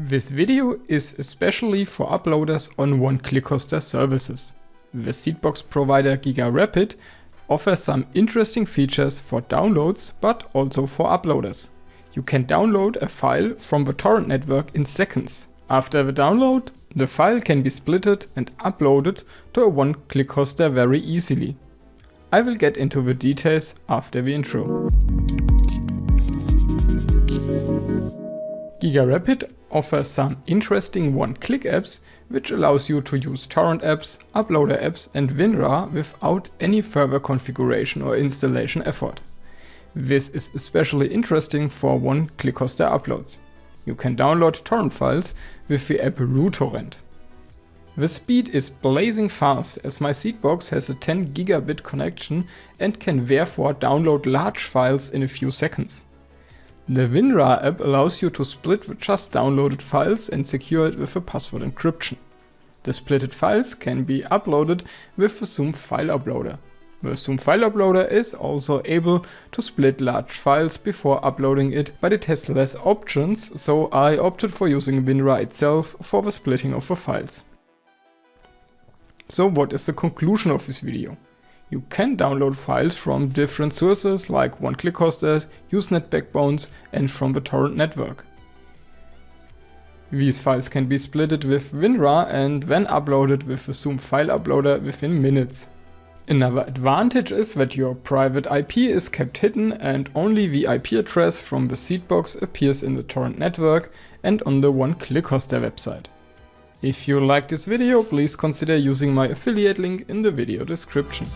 This video is especially for uploaders on one-click hoster services. The Seedbox provider GigaRapid offers some interesting features for downloads, but also for uploaders. You can download a file from the torrent network in seconds. After the download, the file can be splitted and uploaded to a one-click hoster very easily. I will get into the details after the intro. GigaRapid offers some interesting one-click apps which allows you to use torrent apps, uploader apps and WinRAR without any further configuration or installation effort. This is especially interesting for one-click hoster uploads. You can download torrent files with the app RuTorrent. The speed is blazing fast as my Seedbox has a 10 gigabit connection and can therefore download large files in a few seconds. The WinRAR app allows you to split just downloaded files and secure it with a password encryption. The splitted files can be uploaded with the Zoom File Uploader. The Zoom File Uploader is also able to split large files before uploading it, but it has less options, so I opted for using WinRAR itself for the splitting of the files. So what is the conclusion of this video? You can download files from different sources like one-click Usenet backbones and from the torrent network. These files can be splitted with WinRAR and then uploaded with the Zoom file uploader within minutes. Another advantage is that your private IP is kept hidden and only the IP address from the Seedbox appears in the torrent network and on the one-click hoster website. If you like this video, please consider using my affiliate link in the video description.